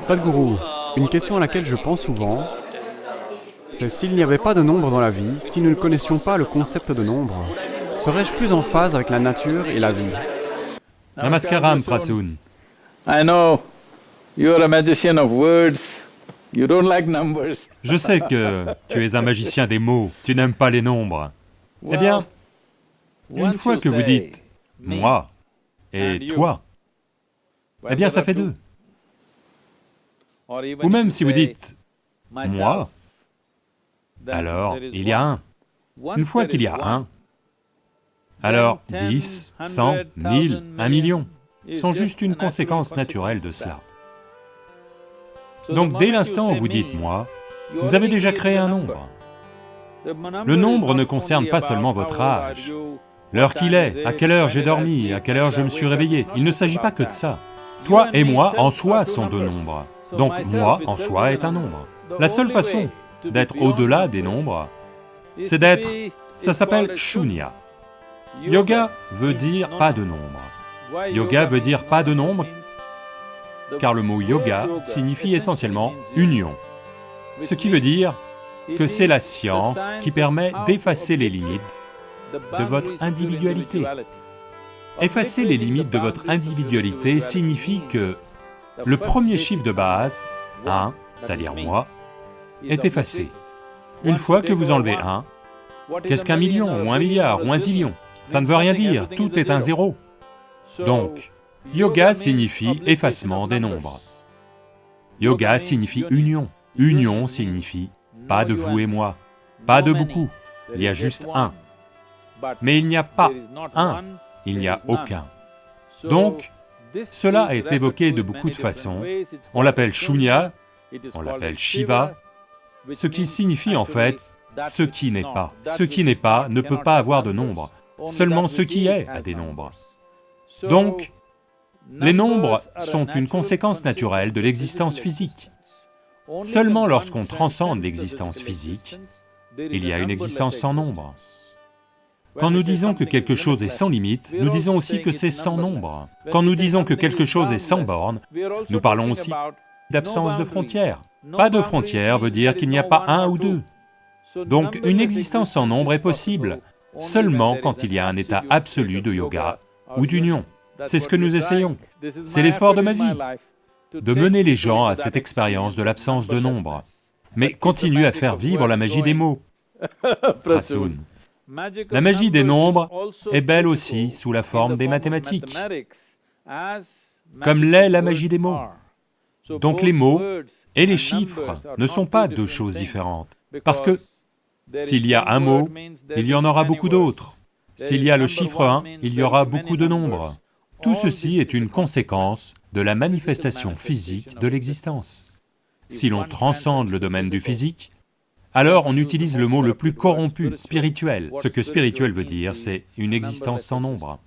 Sadhguru, une question à laquelle je pense souvent, c'est s'il n'y avait pas de nombre dans la vie, si nous ne connaissions pas le concept de nombre, serais-je plus en phase avec la nature et la vie? Namaskaram, Prasoon. I know you're a magician of words. You don't like numbers. Je sais que tu es un magicien des mots, tu n'aimes pas les nombres. Eh bien, une fois que vous dites « moi » et « toi », eh bien ça fait deux. Ou même si vous dites « moi », alors il y a un. Une fois qu'il y a un, alors 10, 100, 1000, 1 million sont juste une conséquence naturelle de cela. Donc dès l'instant où vous dites « moi », vous avez déjà créé un nombre. Le nombre ne concerne pas seulement votre âge, l'heure qu'il est, à quelle heure j'ai dormi, à quelle heure je me suis réveillé, il ne s'agit pas que de ça. Toi et moi en soi sont deux nombres, donc moi en soi est un nombre. La seule façon d'être au-delà des nombres, c'est d'être... ça s'appelle shunya. Yoga veut dire pas de nombre. Yoga veut dire pas de nombre, car le mot yoga signifie essentiellement union, ce qui veut dire que c'est la science qui permet d'effacer les limites de votre individualité. Effacer les limites de votre individualité signifie que le premier chiffre de base, 1, c'est-à-dire moi, est effacé. Une fois que vous enlevez 1, qu'est-ce qu'un million, ou un milliard, ou un zillion? Ça ne veut rien dire, tout est un zéro. Donc, yoga signifie effacement des nombres. Yoga signifie union. Union signifie pas de vous et moi, pas de beaucoup, il y a juste un. Mais il n'y a pas un, il n'y a aucun. Donc, cela est évoqué de beaucoup de façons. On l'appelle Shunya, on l'appelle Shiva, ce qui signifie en fait ce qui n'est pas. Ce qui n'est pas ne peut pas avoir de nombre, seulement ce qui est a des nombres. Donc, les nombres sont une conséquence naturelle de l'existence physique. Seulement lorsqu'on transcende l'existence physique, il y a une existence sans nombre. Quand nous disons que quelque chose est sans limite, nous disons aussi que c'est sans nombre. Quand nous disons que quelque chose est sans borne, nous parlons aussi d'absence de frontières. Pas de frontières veut dire qu'il n'y a pas un ou deux. Donc une existence sans nombre est possible, seulement quand il y a un état absolu de yoga ou d'union. C'est ce que nous essayons, c'est l'effort de ma vie, de mener les gens à cette expérience de l'absence de nombre, mais continue à faire vivre la magie des mots. La magie des nombres est belle aussi sous la forme des mathématiques, comme l'est la magie des mots. Donc les mots et les chiffres ne sont pas deux choses différentes, parce que s'il y a un mot, il y en aura beaucoup d'autres. S'il y a le chiffre 1, il y aura beaucoup de nombres. Tout ceci est une conséquence de la manifestation physique de l'existence. Si l'on transcende le domaine du physique, alors on utilise le mot le plus corrompu, spirituel. Ce que spirituel veut dire, c'est une existence sans nombre.